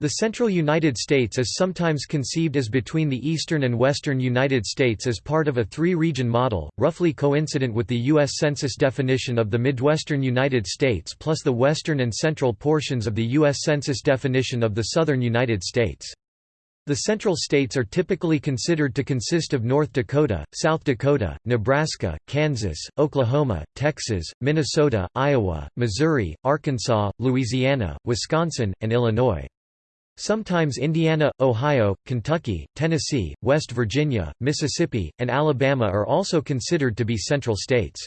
The central United States is sometimes conceived as between the eastern and western United States as part of a three-region model, roughly coincident with the U.S. Census definition of the Midwestern United States plus the western and central portions of the U.S. Census definition of the southern United States. The central states are typically considered to consist of North Dakota, South Dakota, Nebraska, Kansas, Oklahoma, Texas, Minnesota, Iowa, Missouri, Arkansas, Louisiana, Wisconsin, and Illinois. Sometimes Indiana, Ohio, Kentucky, Tennessee, West Virginia, Mississippi, and Alabama are also considered to be central states.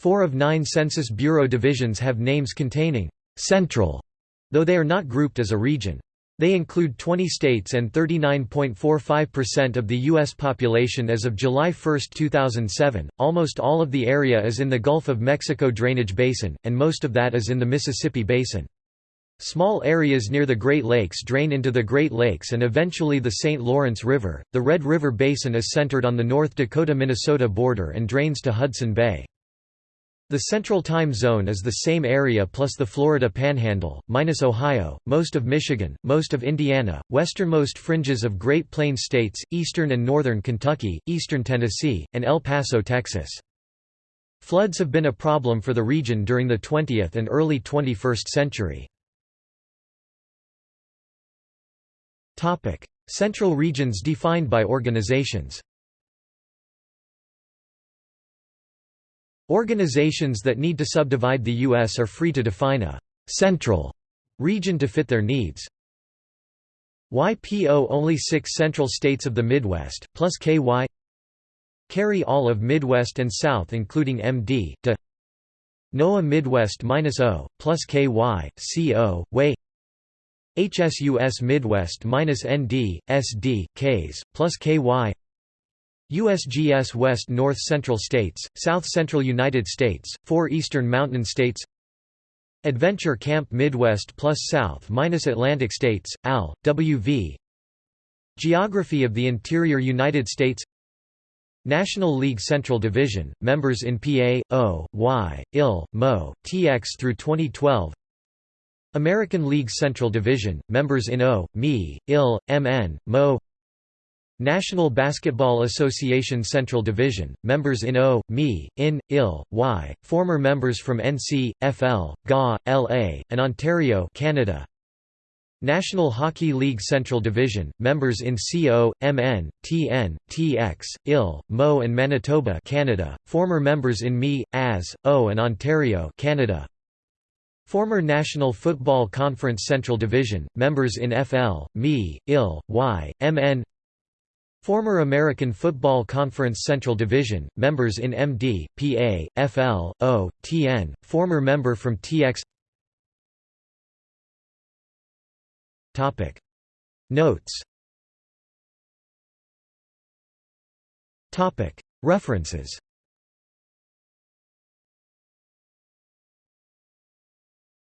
Four of nine Census Bureau divisions have names containing «central», though they are not grouped as a region. They include 20 states and 39.45% of the U.S. population as of July 1, 2007. Almost all of the area is in the Gulf of Mexico drainage basin, and most of that is in the Mississippi basin. Small areas near the Great Lakes drain into the Great Lakes and eventually the St. Lawrence River. The Red River Basin is centered on the North Dakota-Minnesota border and drains to Hudson Bay. The Central Time Zone is the same area plus the Florida Panhandle, minus Ohio, most of Michigan, most of Indiana, westernmost fringes of Great Plains states, eastern and northern Kentucky, eastern Tennessee, and El Paso, Texas. Floods have been a problem for the region during the 20th and early 21st century. Topic: Central regions defined by organizations. Organizations that need to subdivide the U.S. are free to define a «central» region to fit their needs. YPO only six central states of the Midwest, plus KY Carry all of Midwest and South including MD, to NOAA Midwest minus -O, plus KY, CO, WAY HSUS Midwest minus ND, SD, Ks, plus KY USGS West North Central States, South Central United States, four Eastern Mountain States. Adventure Camp Midwest plus South minus Atlantic States, AL, WV Geography of the Interior United States. National League Central Division, members in PA, O, Y, IL, MO, TX through 2012 American League Central Division, members in O, ME, IL, MN, MO National Basketball Association Central Division, members in O, ME, IN, IL, Y, former members from NC, FL, GA, LA, and Ontario Canada. National Hockey League Central Division, members in CO, MN, TN, TX, IL, MO and Manitoba Canada, former members in ME, AS, O and Ontario Canada. Former National Football Conference Central Division, members in FL, ME, IL, Y, MN Former American Football Conference Central Division, members in MD, PA, FL, O, TN, former member from TX Notes. References